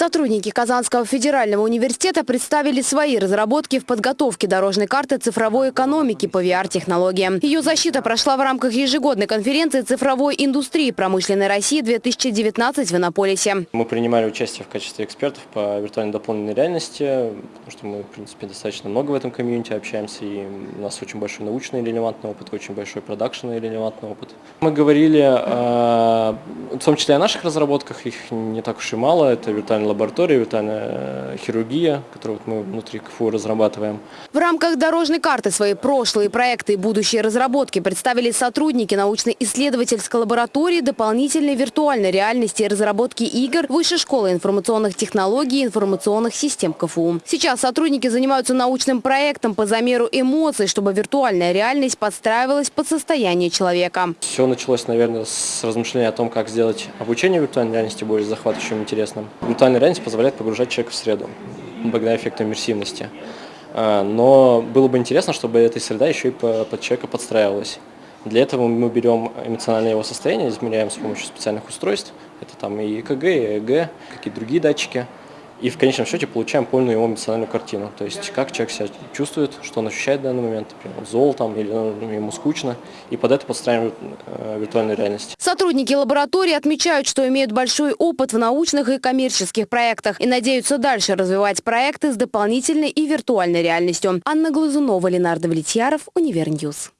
Сотрудники Казанского федерального университета представили свои разработки в подготовке дорожной карты цифровой экономики по VR-технологиям. Ее защита прошла в рамках ежегодной конференции цифровой индустрии промышленной России-2019 в Иннополисе. Мы принимали участие в качестве экспертов по виртуальной дополненной реальности, потому что мы, в принципе, достаточно много в этом комьюнити общаемся, и у нас очень большой научный релевантный опыт, очень большой продакшн релевантный опыт. Мы говорили, э, в том числе о наших разработках, их не так уж и мало, это виртуальная лаборатория, виртуальная хирургия, которую вот мы внутри КФУ разрабатываем. В рамках дорожной карты свои прошлые проекты и будущие разработки представили сотрудники научно-исследовательской лаборатории дополнительной виртуальной реальности и разработки игр Высшей школы информационных технологий и информационных систем КФУ. Сейчас сотрудники занимаются научным проектом по замеру эмоций, чтобы виртуальная реальность подстраивалась под состояние человека. Все началось, наверное, с размышления о том, как сделать обучение виртуальной реальности более захватывающим интересным. Виртуальная реальность позволяет погружать человека в среду, благодаря эффекту иммерсивности. А, но было бы интересно, чтобы эта среда еще и под человека подстраивалась. Для этого мы берем эмоциональное его состояние, измеряем с помощью специальных устройств. Это там и ЭКГ, и ЭГ, какие-то другие датчики – и в конечном счете получаем полную его эмоциональную картину. То есть как человек себя чувствует, что он ощущает в данный момент, например, зол там, или ну, ему скучно, и под это подстраиваем э, виртуальную реальность. Сотрудники лаборатории отмечают, что имеют большой опыт в научных и коммерческих проектах и надеются дальше развивать проекты с дополнительной и виртуальной реальностью. Анна Глазунова, Ленардо Влетьяров, Univer News.